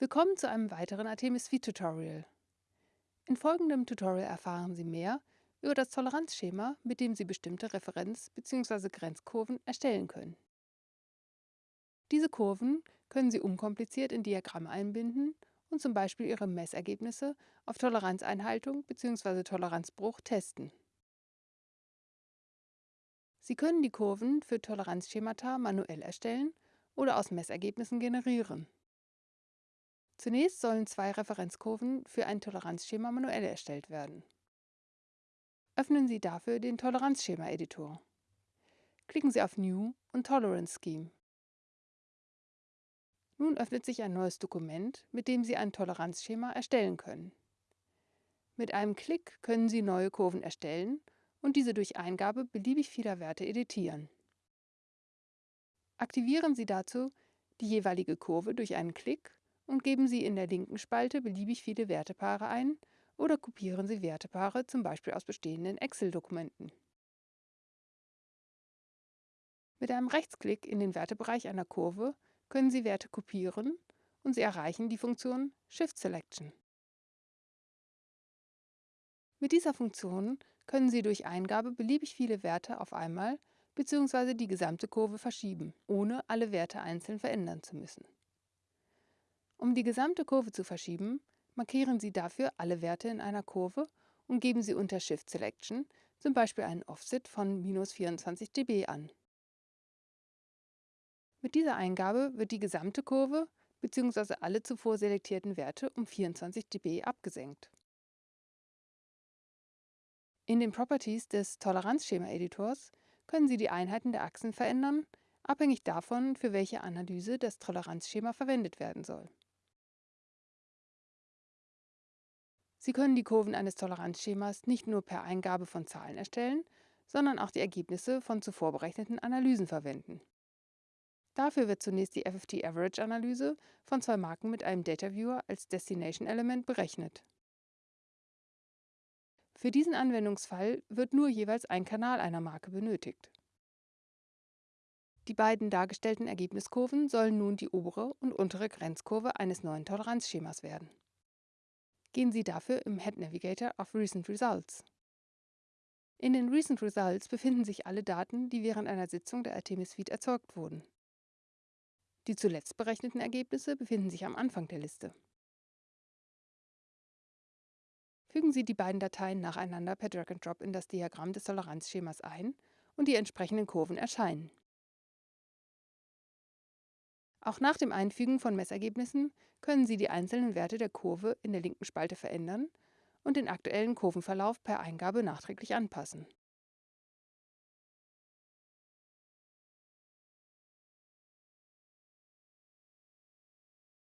Willkommen zu einem weiteren Artemis V-Tutorial. In folgendem Tutorial erfahren Sie mehr über das Toleranzschema, mit dem Sie bestimmte Referenz- bzw. Grenzkurven erstellen können. Diese Kurven können Sie unkompliziert in Diagramme einbinden und zum Beispiel Ihre Messergebnisse auf Toleranzeinhaltung bzw. Toleranzbruch testen. Sie können die Kurven für Toleranzschemata manuell erstellen oder aus Messergebnissen generieren. Zunächst sollen zwei Referenzkurven für ein Toleranzschema manuell erstellt werden. Öffnen Sie dafür den Toleranzschema-Editor. Klicken Sie auf New und Tolerance Scheme. Nun öffnet sich ein neues Dokument, mit dem Sie ein Toleranzschema erstellen können. Mit einem Klick können Sie neue Kurven erstellen und diese durch Eingabe beliebig vieler Werte editieren. Aktivieren Sie dazu die jeweilige Kurve durch einen Klick und geben Sie in der linken Spalte beliebig viele Wertepaare ein oder kopieren Sie Wertepaare zum Beispiel aus bestehenden Excel-Dokumenten. Mit einem Rechtsklick in den Wertebereich einer Kurve können Sie Werte kopieren und Sie erreichen die Funktion Shift Selection. Mit dieser Funktion können Sie durch Eingabe beliebig viele Werte auf einmal bzw. die gesamte Kurve verschieben, ohne alle Werte einzeln verändern zu müssen. Um die gesamte Kurve zu verschieben, markieren Sie dafür alle Werte in einer Kurve und geben Sie unter Shift Selection zum Beispiel einen Offset von minus 24 dB an. Mit dieser Eingabe wird die gesamte Kurve bzw. alle zuvor selektierten Werte um 24 dB abgesenkt. In den Properties des Toleranzschema-Editors können Sie die Einheiten der Achsen verändern, abhängig davon, für welche Analyse das Toleranzschema verwendet werden soll. Sie können die Kurven eines Toleranzschemas nicht nur per Eingabe von Zahlen erstellen, sondern auch die Ergebnisse von zuvor berechneten Analysen verwenden. Dafür wird zunächst die FFT Average Analyse von zwei Marken mit einem Data Viewer als Destination Element berechnet. Für diesen Anwendungsfall wird nur jeweils ein Kanal einer Marke benötigt. Die beiden dargestellten Ergebniskurven sollen nun die obere und untere Grenzkurve eines neuen Toleranzschemas werden gehen Sie dafür im Head Navigator auf Recent Results. In den Recent Results befinden sich alle Daten, die während einer Sitzung der Artemis Suite erzeugt wurden. Die zuletzt berechneten Ergebnisse befinden sich am Anfang der Liste. Fügen Sie die beiden Dateien nacheinander per Drag and Drop in das Diagramm des Toleranzschemas ein und die entsprechenden Kurven erscheinen. Auch nach dem Einfügen von Messergebnissen können Sie die einzelnen Werte der Kurve in der linken Spalte verändern und den aktuellen Kurvenverlauf per Eingabe nachträglich anpassen.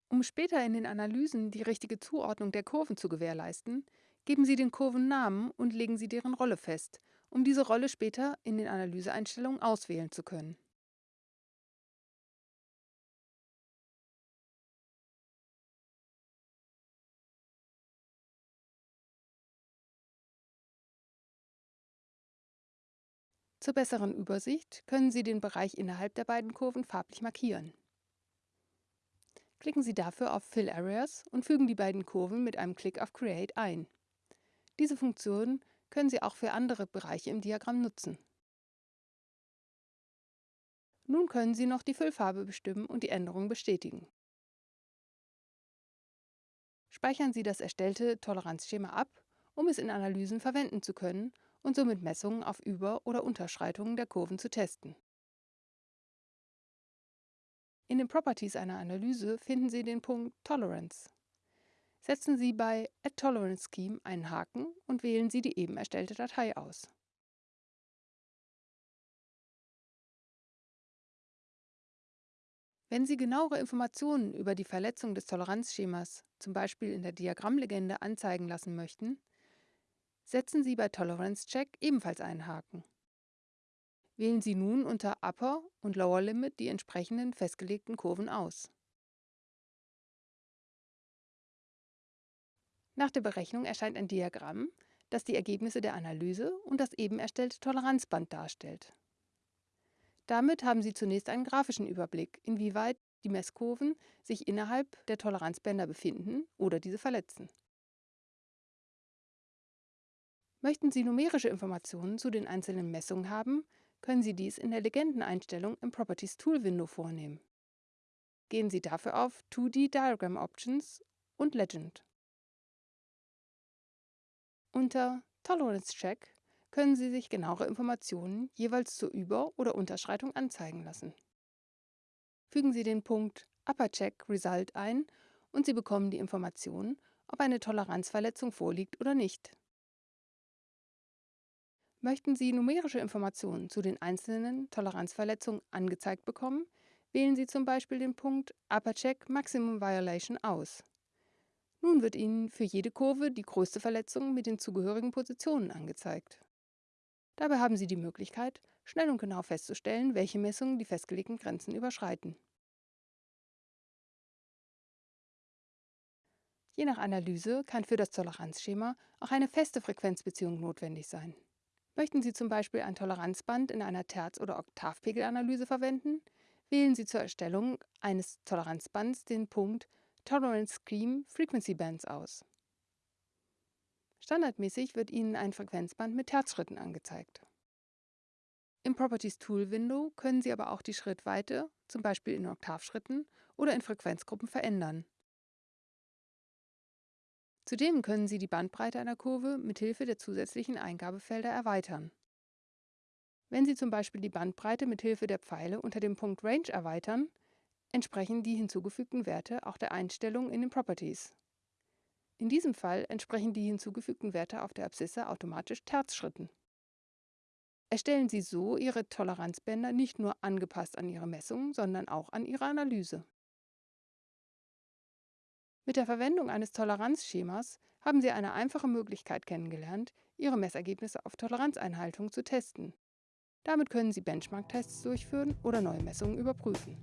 Um später in den Analysen die richtige Zuordnung der Kurven zu gewährleisten, geben Sie den Kurven Namen und legen Sie deren Rolle fest, um diese Rolle später in den Analyseeinstellungen auswählen zu können. Zur besseren Übersicht können Sie den Bereich innerhalb der beiden Kurven farblich markieren. Klicken Sie dafür auf Fill Areas und fügen die beiden Kurven mit einem Klick auf Create ein. Diese Funktion können Sie auch für andere Bereiche im Diagramm nutzen. Nun können Sie noch die Füllfarbe bestimmen und die Änderung bestätigen. Speichern Sie das erstellte Toleranzschema ab, um es in Analysen verwenden zu können und somit Messungen auf Über- oder Unterschreitungen der Kurven zu testen. In den Properties einer Analyse finden Sie den Punkt Tolerance. Setzen Sie bei Add Tolerance Scheme einen Haken und wählen Sie die eben erstellte Datei aus. Wenn Sie genauere Informationen über die Verletzung des Toleranzschemas, zum Beispiel in der Diagrammlegende, anzeigen lassen möchten, setzen Sie bei Tolerance Check ebenfalls einen Haken. Wählen Sie nun unter Upper und Lower Limit die entsprechenden festgelegten Kurven aus. Nach der Berechnung erscheint ein Diagramm, das die Ergebnisse der Analyse und das eben erstellte Toleranzband darstellt. Damit haben Sie zunächst einen grafischen Überblick, inwieweit die Messkurven sich innerhalb der Toleranzbänder befinden oder diese verletzen. Möchten Sie numerische Informationen zu den einzelnen Messungen haben, können Sie dies in der Legendeneinstellung im Properties Tool Window vornehmen. Gehen Sie dafür auf 2D Diagram Options und Legend. Unter Tolerance Check können Sie sich genauere Informationen jeweils zur Über- oder Unterschreitung anzeigen lassen. Fügen Sie den Punkt Upper Check Result ein und Sie bekommen die Information, ob eine Toleranzverletzung vorliegt oder nicht. Möchten Sie numerische Informationen zu den einzelnen Toleranzverletzungen angezeigt bekommen, wählen Sie zum Beispiel den Punkt Upper Check Maximum Violation aus. Nun wird Ihnen für jede Kurve die größte Verletzung mit den zugehörigen Positionen angezeigt. Dabei haben Sie die Möglichkeit, schnell und genau festzustellen, welche Messungen die festgelegten Grenzen überschreiten. Je nach Analyse kann für das Toleranzschema auch eine feste Frequenzbeziehung notwendig sein. Möchten Sie zum Beispiel ein Toleranzband in einer Terz- oder Oktavpegelanalyse verwenden, wählen Sie zur Erstellung eines Toleranzbands den Punkt Tolerance Scheme Frequency Bands aus. Standardmäßig wird Ihnen ein Frequenzband mit Terzschritten angezeigt. Im Properties Tool Window können Sie aber auch die Schrittweite, zum Beispiel in Oktavschritten oder in Frequenzgruppen, verändern. Zudem können Sie die Bandbreite einer Kurve mithilfe der zusätzlichen Eingabefelder erweitern. Wenn Sie zum Beispiel die Bandbreite mithilfe der Pfeile unter dem Punkt Range erweitern, entsprechen die hinzugefügten Werte auch der Einstellung in den Properties. In diesem Fall entsprechen die hinzugefügten Werte auf der Abszisse automatisch Terzschritten. Erstellen Sie so Ihre Toleranzbänder nicht nur angepasst an Ihre Messungen, sondern auch an Ihre Analyse. Mit der Verwendung eines Toleranzschemas haben Sie eine einfache Möglichkeit kennengelernt, Ihre Messergebnisse auf Toleranzeinhaltung zu testen. Damit können Sie Benchmark-Tests durchführen oder neue Messungen überprüfen.